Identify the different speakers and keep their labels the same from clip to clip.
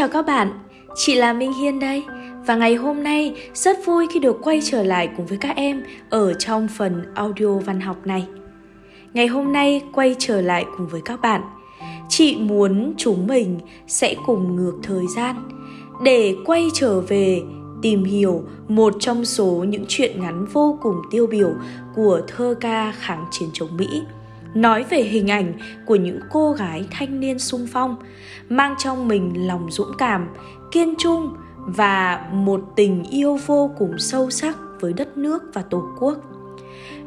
Speaker 1: Chào các bạn, chị là Minh Hiên đây. Và ngày hôm nay rất vui khi được quay trở lại cùng với các em ở trong phần audio văn học này. Ngày hôm nay quay trở lại cùng với các bạn, chị muốn chúng mình sẽ cùng ngược thời gian để quay trở về tìm hiểu một trong số những chuyện ngắn vô cùng tiêu biểu của thơ ca kháng chiến chống Mỹ nói về hình ảnh của những cô gái thanh niên sung phong, mang trong mình lòng dũng cảm, kiên trung và một tình yêu vô cùng sâu sắc với đất nước và tổ quốc.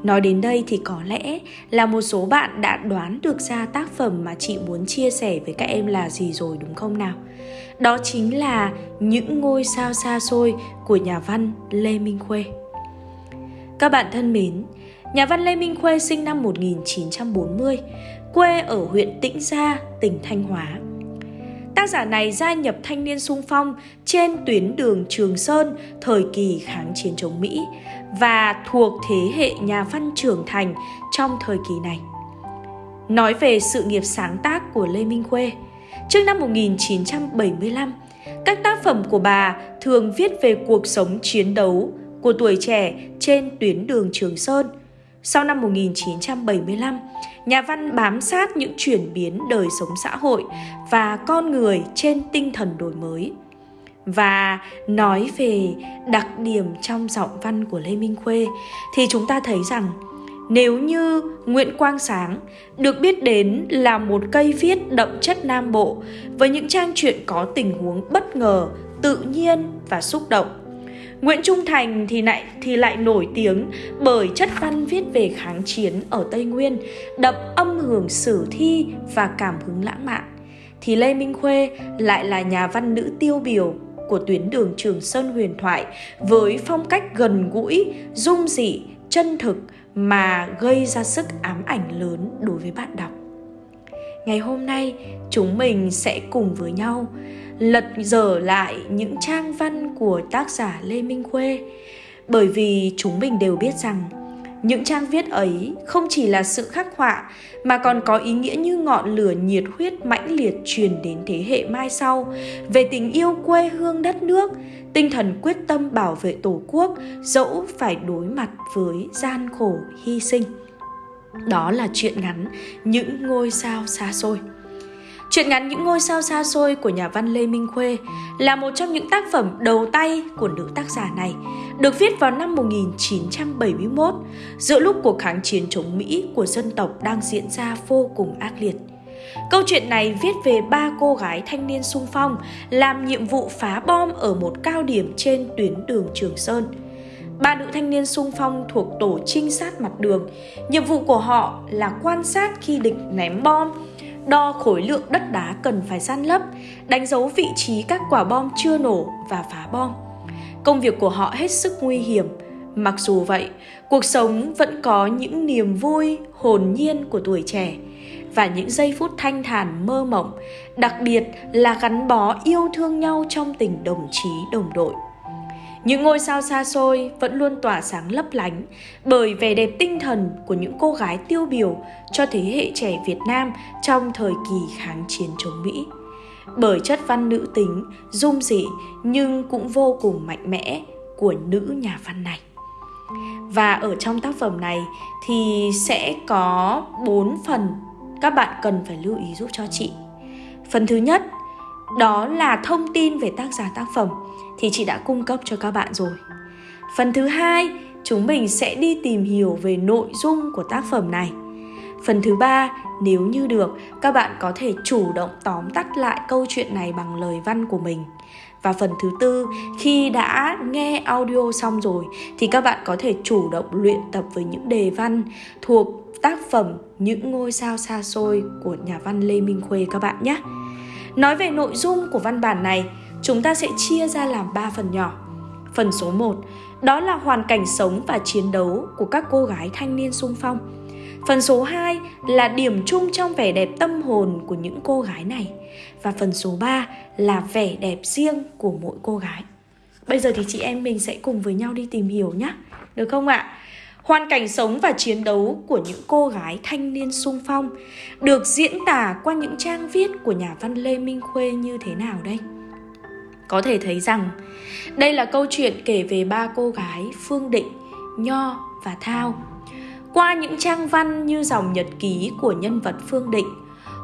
Speaker 1: Nói đến đây thì có lẽ là một số bạn đã đoán được ra tác phẩm mà chị muốn chia sẻ với các em là gì rồi, đúng không nào? Đó chính là những ngôi sao xa xôi của nhà văn lê minh khuê. Các bạn thân mến Nhà văn Lê Minh Khuê sinh năm 1940, quê ở huyện Tĩnh Gia, tỉnh Thanh Hóa. Tác giả này gia nhập thanh niên sung phong trên tuyến đường Trường Sơn thời kỳ kháng chiến chống Mỹ và thuộc thế hệ nhà văn trưởng thành trong thời kỳ này. Nói về sự nghiệp sáng tác của Lê Minh Khuê, trước năm 1975, các tác phẩm của bà thường viết về cuộc sống chiến đấu của tuổi trẻ trên tuyến đường Trường Sơn – sau năm 1975, nhà văn bám sát những chuyển biến đời sống xã hội và con người trên tinh thần đổi mới. Và nói về đặc điểm trong giọng văn của Lê Minh Khuê thì chúng ta thấy rằng nếu như Nguyễn Quang Sáng được biết đến là một cây viết đậm chất Nam Bộ với những trang truyện có tình huống bất ngờ, tự nhiên và xúc động Nguyễn Trung Thành thì lại thì lại nổi tiếng bởi chất văn viết về kháng chiến ở Tây Nguyên, đậm âm hưởng sử thi và cảm hứng lãng mạn. Thì Lê Minh Khuê lại là nhà văn nữ tiêu biểu của tuyến đường Trường Sơn huyền thoại với phong cách gần gũi, dung dị, chân thực mà gây ra sức ám ảnh lớn đối với bạn đọc. Ngày hôm nay, chúng mình sẽ cùng với nhau lật dở lại những trang văn của tác giả Lê Minh Khuê bởi vì chúng mình đều biết rằng những trang viết ấy không chỉ là sự khắc họa mà còn có ý nghĩa như ngọn lửa nhiệt huyết mãnh liệt truyền đến thế hệ mai sau về tình yêu quê hương đất nước, tinh thần quyết tâm bảo vệ Tổ quốc dẫu phải đối mặt với gian khổ hy sinh. Đó là chuyện ngắn những ngôi sao xa xôi. Chuyện ngắn Những ngôi sao xa xôi của nhà văn Lê Minh Khuê là một trong những tác phẩm đầu tay của nữ tác giả này, được viết vào năm 1971, giữa lúc cuộc kháng chiến chống Mỹ của dân tộc đang diễn ra vô cùng ác liệt. Câu chuyện này viết về ba cô gái thanh niên sung phong làm nhiệm vụ phá bom ở một cao điểm trên tuyến đường Trường Sơn. Ba nữ thanh niên sung phong thuộc tổ trinh sát mặt đường. Nhiệm vụ của họ là quan sát khi địch ném bom, đo khối lượng đất đá cần phải san lấp, đánh dấu vị trí các quả bom chưa nổ và phá bom. Công việc của họ hết sức nguy hiểm, mặc dù vậy, cuộc sống vẫn có những niềm vui hồn nhiên của tuổi trẻ và những giây phút thanh thản mơ mộng, đặc biệt là gắn bó yêu thương nhau trong tình đồng chí đồng đội. Những ngôi sao xa xôi vẫn luôn tỏa sáng lấp lánh bởi vẻ đẹp tinh thần của những cô gái tiêu biểu cho thế hệ trẻ Việt Nam trong thời kỳ kháng chiến chống Mỹ. Bởi chất văn nữ tính, dung dị nhưng cũng vô cùng mạnh mẽ của nữ nhà văn này. Và ở trong tác phẩm này thì sẽ có 4 phần các bạn cần phải lưu ý giúp cho chị. Phần thứ nhất đó là thông tin về tác giả tác phẩm thì chị đã cung cấp cho các bạn rồi. Phần thứ hai, chúng mình sẽ đi tìm hiểu về nội dung của tác phẩm này. Phần thứ ba, nếu như được, các bạn có thể chủ động tóm tắt lại câu chuyện này bằng lời văn của mình. Và phần thứ tư, khi đã nghe audio xong rồi thì các bạn có thể chủ động luyện tập với những đề văn thuộc tác phẩm Những ngôi sao xa xôi của nhà văn Lê Minh Khuê các bạn nhé. Nói về nội dung của văn bản này, chúng ta sẽ chia ra làm 3 phần nhỏ. Phần số 1, đó là hoàn cảnh sống và chiến đấu của các cô gái thanh niên sung phong. Phần số 2 là điểm chung trong vẻ đẹp tâm hồn của những cô gái này. Và phần số 3 là vẻ đẹp riêng của mỗi cô gái. Bây giờ thì chị em mình sẽ cùng với nhau đi tìm hiểu nhé. Được không ạ? Hoàn cảnh sống và chiến đấu của những cô gái thanh niên sung phong được diễn tả qua những trang viết của nhà văn Lê Minh Khuê như thế nào đây? Có thể thấy rằng đây là câu chuyện kể về ba cô gái Phương Định, Nho và Thao. Qua những trang văn như dòng nhật ký của nhân vật Phương Định,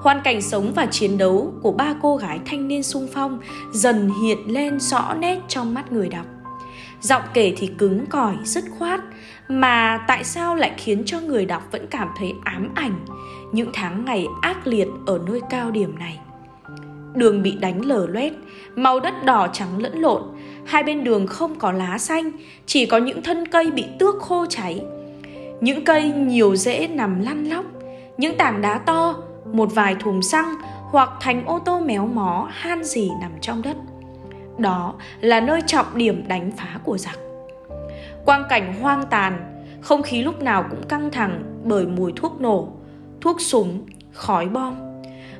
Speaker 1: hoàn cảnh sống và chiến đấu của ba cô gái thanh niên sung phong dần hiện lên rõ nét trong mắt người đọc. Giọng kể thì cứng cỏi, dứt khoát, mà tại sao lại khiến cho người đọc vẫn cảm thấy ám ảnh những tháng ngày ác liệt ở nơi cao điểm này. Đường bị đánh lở loét, màu đất đỏ trắng lẫn lộn, hai bên đường không có lá xanh, chỉ có những thân cây bị tước khô cháy. Những cây nhiều rễ nằm lăn lóc, những tảng đá to, một vài thùng xăng hoặc thành ô tô méo mó han gì nằm trong đất. Đó là nơi trọng điểm đánh phá của giặc. Quang cảnh hoang tàn, không khí lúc nào cũng căng thẳng bởi mùi thuốc nổ, thuốc súng, khói bom.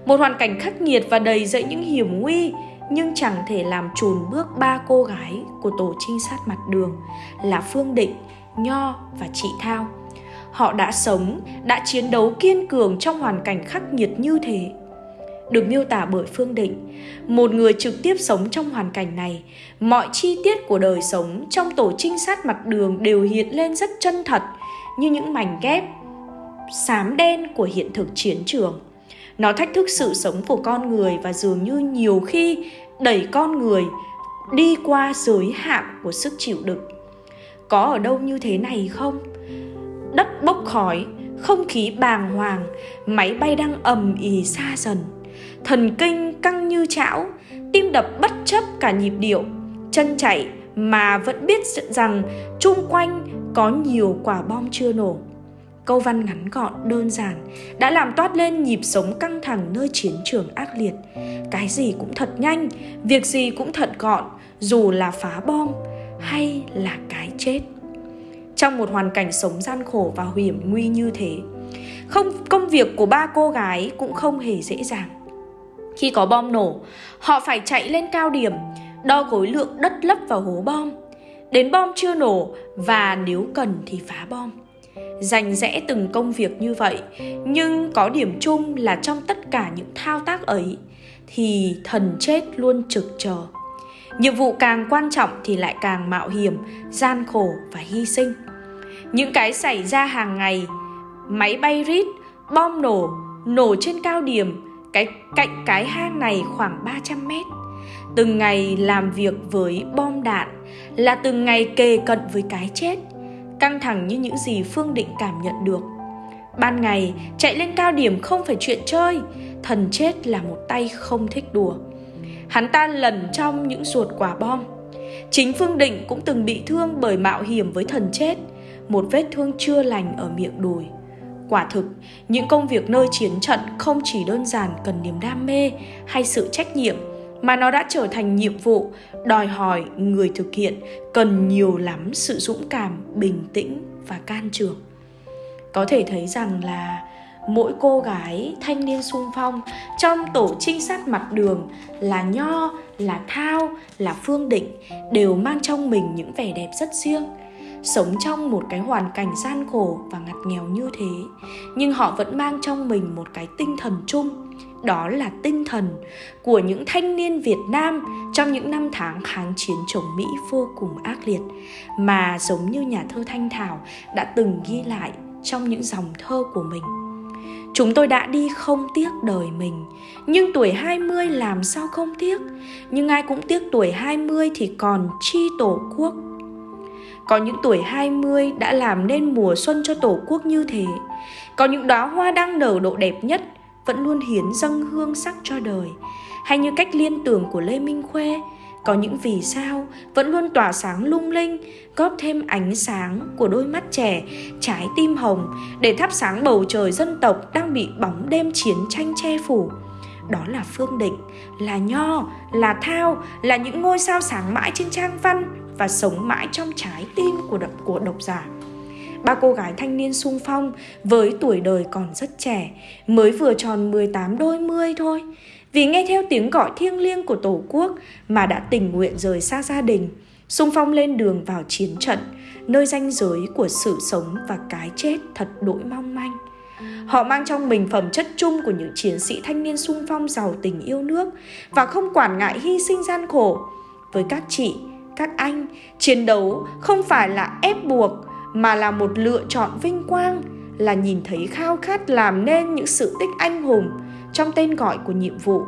Speaker 1: Một hoàn cảnh khắc nghiệt và đầy dẫy những hiểm nguy nhưng chẳng thể làm chùn bước ba cô gái của tổ trinh sát mặt đường là Phương Định, Nho và chị Thao. Họ đã sống, đã chiến đấu kiên cường trong hoàn cảnh khắc nghiệt như thế. Được miêu tả bởi Phương Định, một người trực tiếp sống trong hoàn cảnh này, mọi chi tiết của đời sống trong tổ trinh sát mặt đường đều hiện lên rất chân thật như những mảnh ghép xám đen của hiện thực chiến trường. Nó thách thức sự sống của con người và dường như nhiều khi đẩy con người đi qua giới hạn của sức chịu đựng. Có ở đâu như thế này không? Đất bốc khói, không khí bàng hoàng, máy bay đang ầm ì xa dần. Thần kinh căng như chảo, tim đập bất chấp cả nhịp điệu, chân chạy mà vẫn biết rằng chung quanh có nhiều quả bom chưa nổ câu văn ngắn gọn, đơn giản, đã làm toát lên nhịp sống căng thẳng nơi chiến trường ác liệt. Cái gì cũng thật nhanh, việc gì cũng thật gọn, dù là phá bom hay là cái chết. Trong một hoàn cảnh sống gian khổ và hiểm nguy như thế, không, công việc của ba cô gái cũng không hề dễ dàng. Khi có bom nổ, họ phải chạy lên cao điểm, đo khối lượng đất lấp vào hố bom. Đến bom chưa nổ và nếu cần thì phá bom dành rẽ từng công việc như vậy, nhưng có điểm chung là trong tất cả những thao tác ấy, thì thần chết luôn trực chờ. Nhiệm vụ càng quan trọng thì lại càng mạo hiểm, gian khổ và hy sinh. Những cái xảy ra hàng ngày, máy bay rít, bom nổ nổ trên cao điểm, cái cạnh cái hang này khoảng 300 mét. Từng ngày làm việc với bom đạn là từng ngày kề cận với cái chết căng thẳng như những gì Phương Định cảm nhận được. Ban ngày, chạy lên cao điểm không phải chuyện chơi, thần chết là một tay không thích đùa. Hắn ta lần trong những ruột quả bom. Chính Phương Định cũng từng bị thương bởi mạo hiểm với thần chết, một vết thương chưa lành ở miệng đùi. Quả thực, những công việc nơi chiến trận không chỉ đơn giản cần niềm đam mê hay sự trách nhiệm mà nó đã trở thành nhiệm vụ, đòi hỏi người thực hiện cần nhiều lắm sự dũng cảm, bình tĩnh và can trường. Có thể thấy rằng là mỗi cô gái thanh niên sung phong trong tổ trinh sát mặt đường là nho, là thao, là phương định đều mang trong mình những vẻ đẹp rất riêng. Sống trong một cái hoàn cảnh gian khổ và ngặt nghèo như thế, nhưng họ vẫn mang trong mình một cái tinh thần chung đó là tinh thần của những thanh niên Việt Nam trong những năm tháng kháng chiến chống Mỹ vô cùng ác liệt, mà giống như nhà thơ Thanh Thảo đã từng ghi lại trong những dòng thơ của mình. Chúng tôi đã đi không tiếc đời mình, Nhưng tuổi 20 làm sao không tiếc? Nhưng ai cũng tiếc tuổi 20 thì còn chi tổ quốc? Có những tuổi 20 đã làm nên mùa xuân cho tổ quốc như thế. Có những đóa hoa đang nở độ đẹp nhất vẫn luôn hiến dâng hương sắc cho đời. Hay như cách liên tưởng của lê minh khuê có những vì sao vẫn luôn tỏa sáng lung linh, góp thêm ánh sáng của đôi mắt trẻ, trái tim hồng để thắp sáng bầu trời dân tộc đang bị bóng đêm chiến tranh che phủ. Đó là phương định, là nho, là thao, là những ngôi sao sáng mãi trên trang văn và sống mãi trong trái tim của độc của độc giả. Ba cô gái thanh niên sung phong với tuổi đời còn rất trẻ, mới vừa tròn 18 đôi mươi thôi. Vì nghe theo tiếng gọi thiêng liêng của Tổ quốc mà đã tình nguyện rời xa gia đình, sung phong lên đường vào chiến trận, nơi ranh giới của sự sống và cái chết thật đỗi mong manh. Họ mang trong mình phẩm chất chung của những chiến sĩ thanh niên sung phong giàu tình yêu nước và không quản ngại hy sinh gian khổ, với các chị, các anh, chiến đấu không phải là ép buộc mà là một lựa chọn vinh quang, là nhìn thấy khao khát làm nên những sự tích anh hùng trong tên gọi của nhiệm vụ.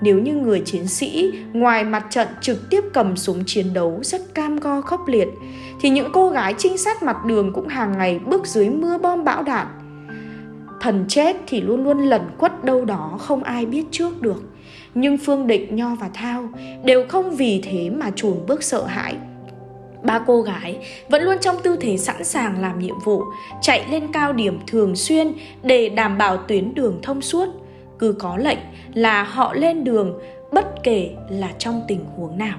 Speaker 1: Nếu như người chiến sĩ ngoài mặt trận trực tiếp cầm súng chiến đấu rất cam go khốc liệt, thì những cô gái trinh sát mặt đường cũng hàng ngày bước dưới mưa bom bão đạn. Thần chết thì luôn luôn lẩn quất đâu đó không ai biết trước được. Nhưng Phương Định, Nho và Thao đều không vì thế mà chùn bước sợ hãi. Ba cô gái vẫn luôn trong tư thế sẵn sàng làm nhiệm vụ, chạy lên cao điểm thường xuyên để đảm bảo tuyến đường thông suốt. Cứ có lệnh là họ lên đường bất kể là trong tình huống nào.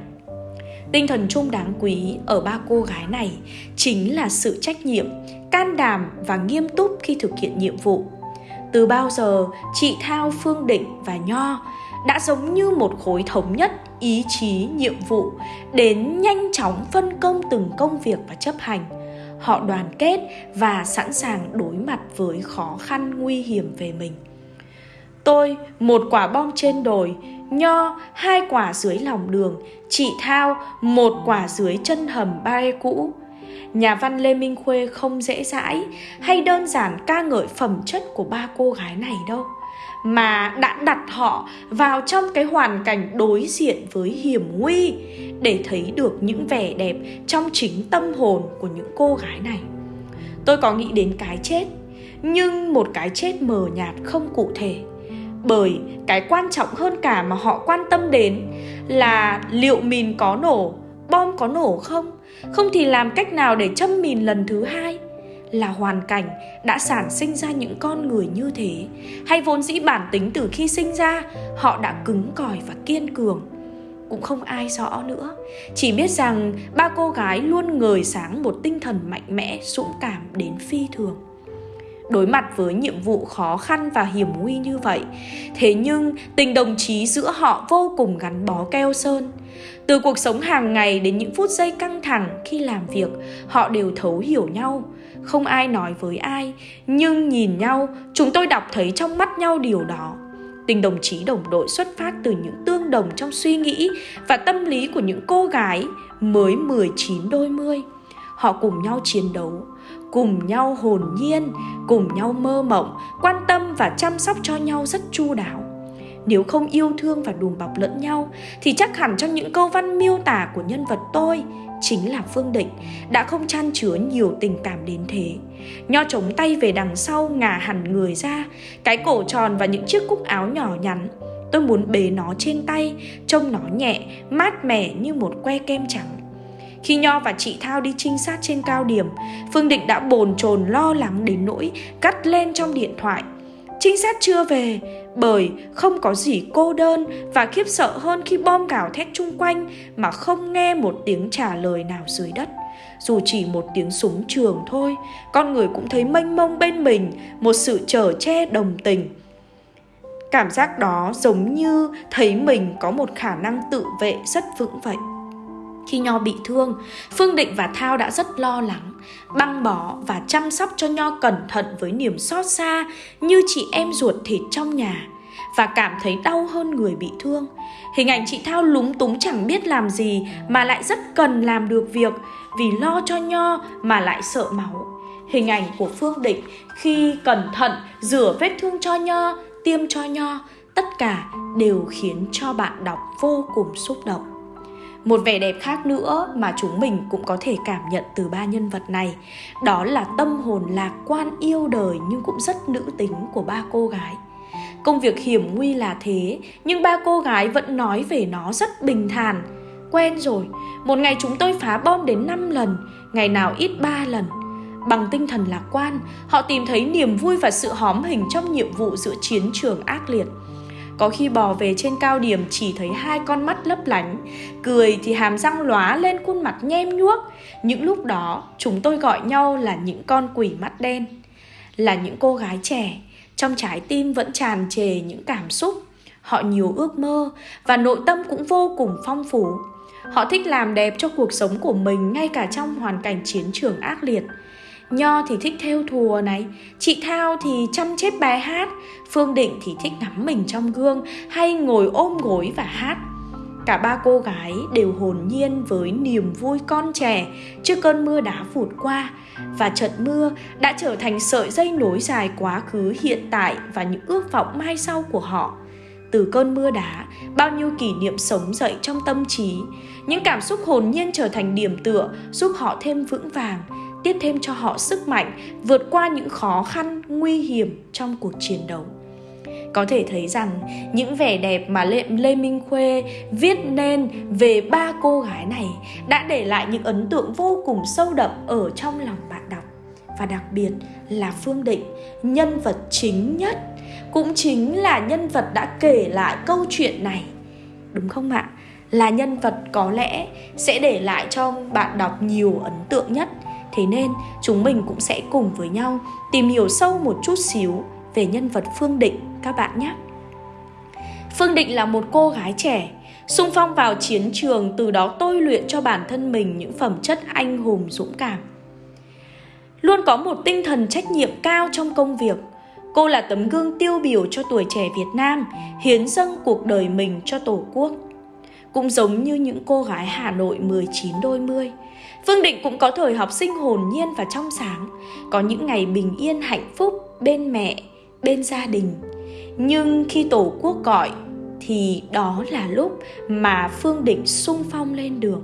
Speaker 1: Tinh thần chung đáng quý ở ba cô gái này chính là sự trách nhiệm, can đảm và nghiêm túc khi thực hiện nhiệm vụ. Từ bao giờ, chị Thao, Phương Định và Nho đã giống như một khối thống nhất ý chí, nhiệm vụ đến nhanh chóng phân công từng công việc và chấp hành. Họ đoàn kết và sẵn sàng đối mặt với khó khăn nguy hiểm về mình. Tôi, một quả bom trên đồi, Nho, hai quả dưới lòng đường, chị Thao, một quả dưới chân hầm ba cũ. Nhà văn Lê Minh Khuê không dễ dãi hay đơn giản ca ngợi phẩm chất của ba cô gái này đâu mà đã đặt họ vào trong cái hoàn cảnh đối diện với hiểm nguy để thấy được những vẻ đẹp trong chính tâm hồn của những cô gái này. Tôi có nghĩ đến cái chết, nhưng một cái chết mờ nhạt không cụ thể. Bởi cái quan trọng hơn cả mà họ quan tâm đến là liệu mìn có nổ, bom có nổ không? Không thì làm cách nào để châm mìn lần thứ hai? Là hoàn cảnh đã sản sinh ra những con người như thế. Hay vốn dĩ bản tính từ khi sinh ra, họ đã cứng cỏi và kiên cường. Cũng không ai rõ nữa. Chỉ biết rằng ba cô gái luôn ngời sáng một tinh thần mạnh mẽ, dũng cảm đến phi thường đối mặt với nhiệm vụ khó khăn và hiểm nguy như vậy. Thế nhưng tình đồng chí giữa họ vô cùng gắn bó keo sơn. Từ cuộc sống hàng ngày đến những phút giây căng thẳng khi làm việc họ đều thấu hiểu nhau. Không ai nói với ai nhưng nhìn nhau chúng tôi đọc thấy trong mắt nhau điều đó. Tình đồng chí đồng đội xuất phát từ những tương đồng trong suy nghĩ và tâm lý của những cô gái mới 19 đôi mươi. Họ cùng nhau chiến đấu, cùng nhau hồn nhiên, cùng nhau mơ mộng, quan tâm và chăm sóc cho nhau rất chu đáo. Nếu không yêu thương và đùm bọc lẫn nhau thì chắc hẳn trong những câu văn miêu tả của nhân vật tôi chính là Phương Định đã không chan chứa nhiều tình cảm đến thế. Nho chống tay về đằng sau ngả hẳn người ra, cái cổ tròn và những chiếc cúc áo nhỏ nhắn. Tôi muốn bế nó trên tay, trông nó nhẹ, mát mẻ như một que kem trắng. Khi Nho và chị Thao đi trinh sát trên cao điểm, Phương Định đã bồn chồn lo lắng đến nỗi cắt lên trong điện thoại. Trinh sát chưa về, bởi không có gì cô đơn và khiếp sợ hơn khi bom gào thét chung quanh mà không nghe một tiếng trả lời nào dưới đất. Dù chỉ một tiếng súng trường thôi con người cũng thấy mênh mông bên mình một sự trở che đồng tình. Cảm giác đó giống như thấy mình có một khả năng tự vệ rất vững vậy khi Nho bị thương, Phương Định và Thao đã rất lo lắng, băng bó và chăm sóc cho Nho cẩn thận với niềm xót xa như chị em ruột thịt trong nhà và cảm thấy đau hơn người bị thương. Hình ảnh chị Thao lúng túng chẳng biết làm gì mà lại rất cần làm được việc vì lo cho Nho mà lại sợ máu. Hình ảnh của Phương Định khi cẩn thận rửa vết thương cho Nho, tiêm cho Nho, tất cả đều khiến cho bạn đọc vô cùng xúc động. Một vẻ đẹp khác nữa mà chúng mình cũng có thể cảm nhận từ ba nhân vật này. Đó là tâm hồn lạc quan yêu đời nhưng cũng rất nữ tính của ba cô gái. Công việc hiểm nguy là thế, Nhưng ba cô gái vẫn nói về nó rất bình thản. Quen rồi, Một ngày chúng tôi phá bom đến 5 lần, Ngày nào ít 3 lần. Bằng tinh thần lạc quan, Họ tìm thấy niềm vui và sự hóm hình trong nhiệm vụ giữa chiến trường ác liệt có khi bò về trên cao điểm chỉ thấy hai con mắt lấp lánh. Cười thì hàm răng lóa lên khuôn mặt nhem nhuốc. Những lúc đó, chúng tôi gọi nhau là những con quỷ mắt đen. Là những cô gái trẻ. Trong trái tim vẫn tràn trề những cảm xúc. Họ nhiều ước mơ Và nội tâm cũng vô cùng phong phú. Họ thích làm đẹp cho cuộc sống của mình Ngay cả trong hoàn cảnh chiến trường ác liệt. Nho thì thích theo thùa này Chị Thao thì chăm chép bài hát. Phương Định thì thích ngắm mình trong gương Hay ngồi ôm gối và hát. Cả ba cô gái đều hồn nhiên với niềm vui con trẻ trước cơn mưa đá vụt qua. Và trận mưa đã trở thành sợi dây nối dài quá khứ hiện tại và những ước vọng mai sau của họ. Từ cơn mưa đá, bao nhiêu kỷ niệm sống dậy trong tâm trí, những cảm xúc hồn nhiên trở thành điểm tựa giúp họ thêm vững vàng, tiếp thêm cho họ sức mạnh vượt qua những khó khăn, nguy hiểm trong cuộc chiến đấu. Có thể thấy rằng những vẻ đẹp mà Lê, Lê Minh Khuê viết nên về ba cô gái này đã để lại những ấn tượng vô cùng sâu đậm ở trong lòng bạn đọc. Và đặc biệt là Phương Định, nhân vật chính nhất, cũng chính là nhân vật đã kể lại câu chuyện này. Đúng không ạ? Là nhân vật có lẽ sẽ để lại cho bạn đọc nhiều ấn tượng nhất. Thế nên chúng mình cũng sẽ cùng với nhau tìm hiểu sâu một chút xíu về nhân vật Phương Định các bạn nhé. Phương Định là một cô gái trẻ, sung phong vào chiến trường từ đó tôi luyện cho bản thân mình những phẩm chất anh hùng dũng cảm. Luôn có một tinh thần trách nhiệm cao trong công việc, cô là tấm gương tiêu biểu cho tuổi trẻ Việt Nam, hiến dâng cuộc đời mình cho Tổ quốc. Cũng giống như những cô gái Hà Nội 19 đôi mươi, Phương Định cũng có thời học sinh hồn nhiên và trong sáng, có những ngày bình yên hạnh phúc bên mẹ, bên gia đình. Nhưng khi Tổ quốc gọi thì đó là lúc mà Phương Định sung phong lên đường.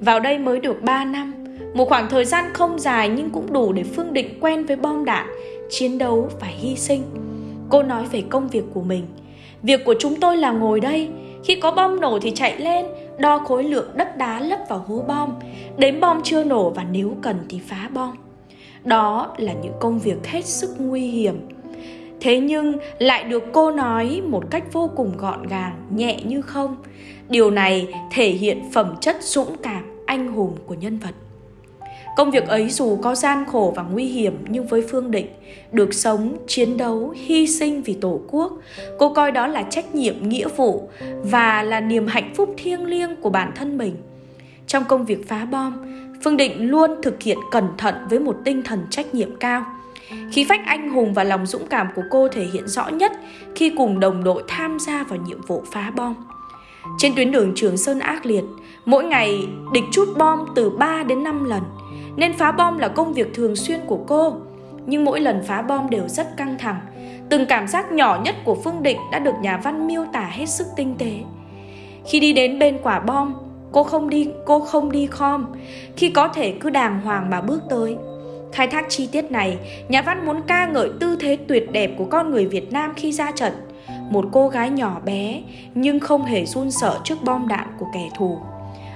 Speaker 1: Vào đây mới được 3 năm, một khoảng thời gian không dài nhưng cũng đủ để Phương Định quen với bom đạn, chiến đấu và hy sinh. Cô nói về công việc của mình. Việc của chúng tôi là ngồi đây, khi có bom nổ thì chạy lên, đo khối lượng đất đá lấp vào hố bom, đếm bom chưa nổ và nếu cần thì phá bom. Đó là những công việc hết sức nguy hiểm. Thế nhưng lại được cô nói một cách vô cùng gọn gàng, nhẹ như không. Điều này thể hiện phẩm chất dũng cảm, anh hùng của nhân vật. Công việc ấy dù có gian khổ và nguy hiểm nhưng với Phương Định, được sống, chiến đấu, hy sinh vì Tổ quốc, cô coi đó là trách nhiệm, nghĩa vụ và là niềm hạnh phúc thiêng liêng của bản thân mình. Trong công việc phá bom, Phương Định luôn thực hiện cẩn thận với một tinh thần trách nhiệm cao. Khí phách anh hùng và lòng dũng cảm của cô thể hiện rõ nhất khi cùng đồng đội tham gia vào nhiệm vụ phá bom. Trên tuyến đường Trường Sơn ác liệt, mỗi ngày địch chút bom từ 3 đến 5 lần – nên phá bom là công việc thường xuyên của cô. Nhưng mỗi lần phá bom đều rất căng thẳng. Từng cảm giác nhỏ nhất của Phương Định đã được nhà văn miêu tả hết sức tinh tế. Khi đi đến bên quả bom, cô không đi cô không đi khom, khi có thể cứ đàng hoàng mà bước tới. Khai thác chi tiết này, nhà văn muốn ca ngợi tư thế tuyệt đẹp của con người Việt Nam khi ra trận. Một cô gái nhỏ bé nhưng không hề run sợ trước bom đạn của kẻ thù.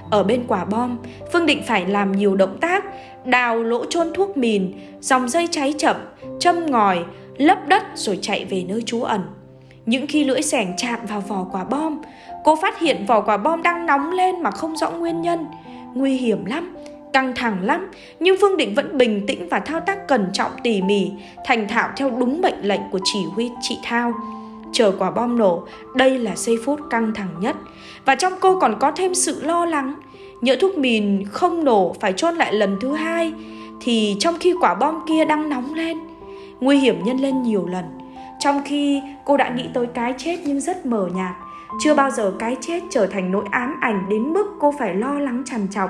Speaker 1: Ở bên quả bom, Phương Định phải làm nhiều động tác, đào lỗ chôn thuốc mìn, dòng dây cháy chậm, châm ngòi, lấp đất rồi chạy về nơi trú ẩn. Những khi lưỡi sẻng chạm vào vỏ quả bom, cô phát hiện vỏ quả bom đang nóng lên mà không rõ nguyên nhân. Nguy hiểm lắm, căng thẳng lắm, nhưng Phương Định vẫn bình tĩnh và thao tác cẩn trọng tỉ mỉ, thành thạo theo đúng mệnh lệnh của chỉ huy chị Thao chờ quả bom nổ, đây là giây phút căng thẳng nhất. Và trong cô còn có thêm sự lo lắng. Nhỡ thuốc mìn không nổ phải chôn lại lần thứ hai, thì trong khi quả bom kia đang nóng lên, nguy hiểm nhân lên nhiều lần. Trong khi cô đã nghĩ tới cái chết nhưng rất mờ nhạt, chưa bao giờ cái chết trở thành nỗi ám ảnh đến mức cô phải lo lắng trằn trọc.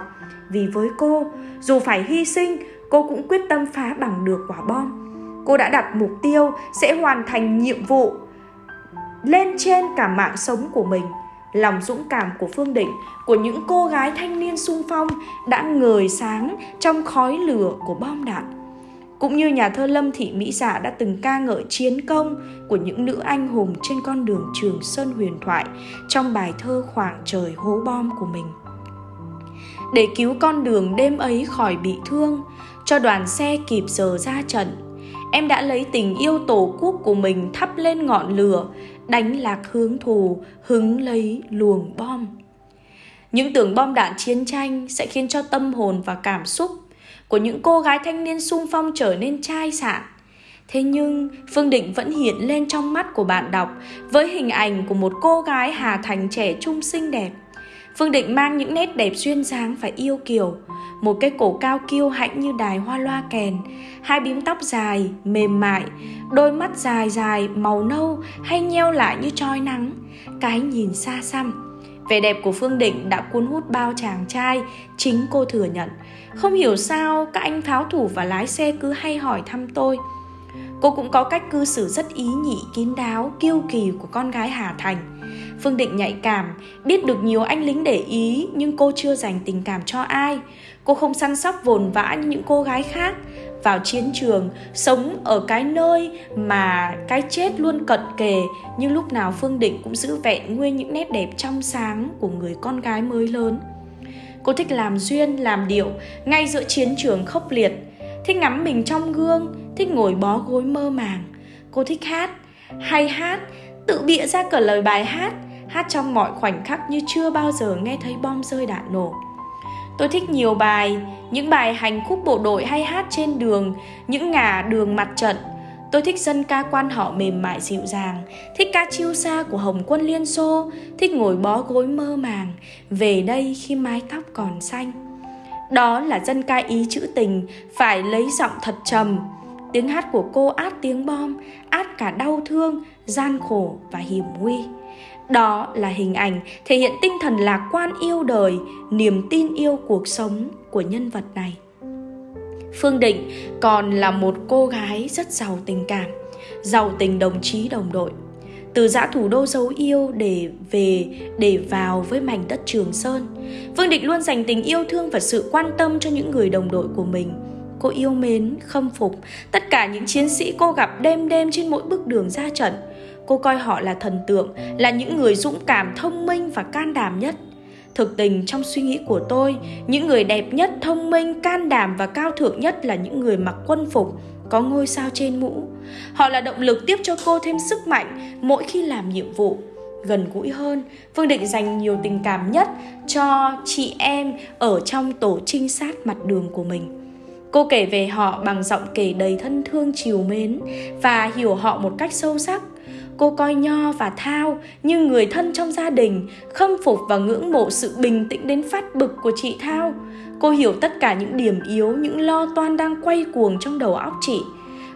Speaker 1: Vì với cô, dù phải hy sinh, cô cũng quyết tâm phá bằng được quả bom. Cô đã đặt mục tiêu sẽ hoàn thành nhiệm vụ lên trên cả mạng sống của mình lòng dũng cảm của phương định của những cô gái thanh niên sung phong đã ngời sáng trong khói lửa của bom đạn cũng như nhà thơ lâm thị mỹ dạ đã từng ca ngợi chiến công của những nữ anh hùng trên con đường trường sơn huyền thoại trong bài thơ khoảng trời hố bom của mình để cứu con đường đêm ấy khỏi bị thương cho đoàn xe kịp giờ ra trận em đã lấy tình yêu tổ quốc của mình thắp lên ngọn lửa đánh lạc hướng thù, hứng lấy luồng bom. Những tưởng bom đạn chiến tranh sẽ khiến cho tâm hồn và cảm xúc của những cô gái thanh niên sung phong trở nên chai sạn. Thế nhưng Phương Định vẫn hiện lên trong mắt của bạn đọc với hình ảnh của một cô gái Hà Thành trẻ trung xinh đẹp. Phương Định mang những nét đẹp duyên dáng và yêu kiều, một cái cổ cao kiêu hãnh như đài hoa loa kèn, hai bím tóc dài, mềm mại, đôi mắt dài dài, màu nâu hay nheo lại như trói nắng, cái nhìn xa xăm. Vẻ đẹp của Phương Định đã cuốn hút bao chàng trai, chính cô thừa nhận. Không hiểu sao các anh pháo thủ và lái xe cứ hay hỏi thăm tôi. Cô cũng có cách cư xử rất ý nhị, kín đáo, kiêu kỳ của con gái Hà Thành. Phương Định nhạy cảm, biết được nhiều anh lính để ý nhưng cô chưa dành tình cảm cho ai. Cô không săn sóc vồn vã như những cô gái khác. Vào chiến trường, sống ở cái nơi mà cái chết luôn cận kề nhưng lúc nào Phương Định cũng giữ vẹn nguyên những nét đẹp trong sáng của người con gái mới lớn. Cô thích làm duyên, làm điệu ngay giữa chiến trường khốc liệt. Thích ngắm mình trong gương, thích ngồi bó gối mơ màng. Cô thích hát, hay hát, tự bịa ra cả lời bài hát, hát trong mọi khoảnh khắc như chưa bao giờ nghe thấy bom rơi đạn nổ. Tôi thích nhiều bài, những bài hành khúc bộ đội hay hát trên đường, những ngả đường mặt trận. Tôi thích dân ca quan họ mềm mại dịu dàng, thích ca chiêu xa của Hồng quân Liên Xô, thích ngồi bó gối mơ màng, về đây khi mái tóc còn xanh. Đó là dân ca ý chữ tình, phải lấy giọng thật trầm. Tiếng hát của cô át tiếng bom, át cả đau thương, gian khổ và hiểm nguy. Đó là hình ảnh thể hiện tinh thần lạc quan yêu đời, niềm tin yêu cuộc sống của nhân vật này. Phương Định còn là một cô gái rất giàu tình cảm, giàu tình đồng chí đồng đội. Từ giã thủ đô dấu yêu để về để vào với mảnh đất Trường Sơn, Phương Định luôn dành tình yêu thương và sự quan tâm cho những người đồng đội của mình. Cô yêu mến, khâm phục tất cả những chiến sĩ cô gặp đêm đêm trên mỗi bước đường ra trận – Cô coi họ là thần tượng, là những người dũng cảm, thông minh và can đảm nhất. Thực tình trong suy nghĩ của tôi, những người đẹp nhất, thông minh, can đảm và cao thượng nhất là những người mặc quân phục, có ngôi sao trên mũ. Họ là động lực tiếp cho cô thêm sức mạnh mỗi khi làm nhiệm vụ. Gần gũi hơn, Phương Định dành nhiều tình cảm nhất cho chị em ở trong tổ trinh sát mặt đường của mình. Cô kể về họ bằng giọng kể đầy thân thương chiều mến và hiểu họ một cách sâu sắc cô coi Nho và Thao như người thân trong gia đình, khâm phục và ngưỡng mộ sự bình tĩnh đến phát bực của chị Thao. Cô hiểu tất cả những điểm yếu, những lo toan đang quay cuồng trong đầu óc chị.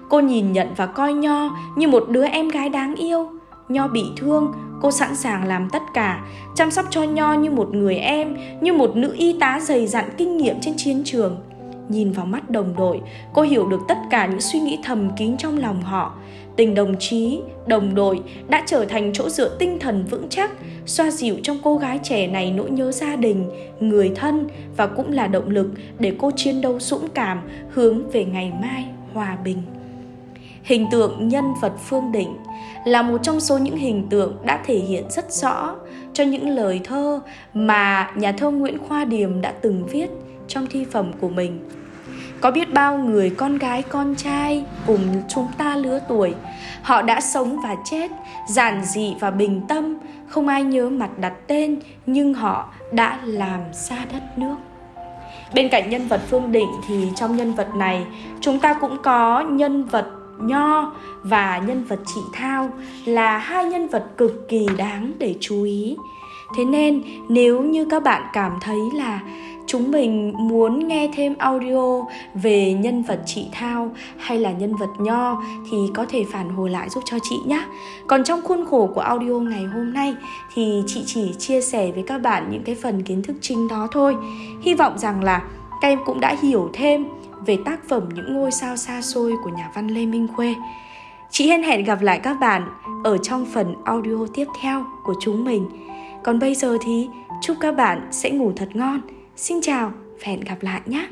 Speaker 1: Cô nhìn nhận và coi Nho như một đứa em gái đáng yêu. Nho bị thương, cô sẵn sàng làm tất cả, chăm sóc cho Nho như một người em, như một nữ y tá dày dặn kinh nghiệm trên chiến trường. Nhìn vào mắt đồng đội, cô hiểu được tất cả những suy nghĩ thầm kín trong lòng họ. Tình đồng chí, đồng đội đã trở thành chỗ dựa tinh thần vững chắc, xoa dịu trong cô gái trẻ này nỗi nhớ gia đình, người thân và cũng là động lực để cô chiến đấu dũng cảm hướng về ngày mai hòa bình. Hình tượng nhân vật Phương Định là một trong số những hình tượng đã thể hiện rất rõ cho những lời thơ mà nhà thơ Nguyễn Khoa Điềm đã từng viết trong thi phẩm của mình. Có biết bao người con gái, con trai cùng chúng ta lứa tuổi, họ đã sống và chết, giản dị và bình tâm, không ai nhớ mặt đặt tên, nhưng họ đã làm xa đất nước. Bên cạnh nhân vật phương định thì trong nhân vật này, chúng ta cũng có nhân vật nho và nhân vật chị thao là hai nhân vật cực kỳ đáng để chú ý. Thế nên, nếu như các bạn cảm thấy là chúng mình muốn nghe thêm audio về nhân vật chị Thao hay là nhân vật Nho thì có thể phản hồi lại giúp cho chị nhé. Còn trong khuôn khổ của audio ngày hôm nay thì chị chỉ chia sẻ với các bạn những cái phần kiến thức chính đó thôi. Hy vọng rằng là các em cũng đã hiểu thêm về tác phẩm Những ngôi sao xa xôi của nhà văn Lê Minh Khuê. Chị hẹn hẹn gặp lại các bạn ở trong phần audio tiếp theo của chúng mình. Còn bây giờ thì chúc các bạn sẽ ngủ thật ngon Xin chào và hẹn gặp lại nhé!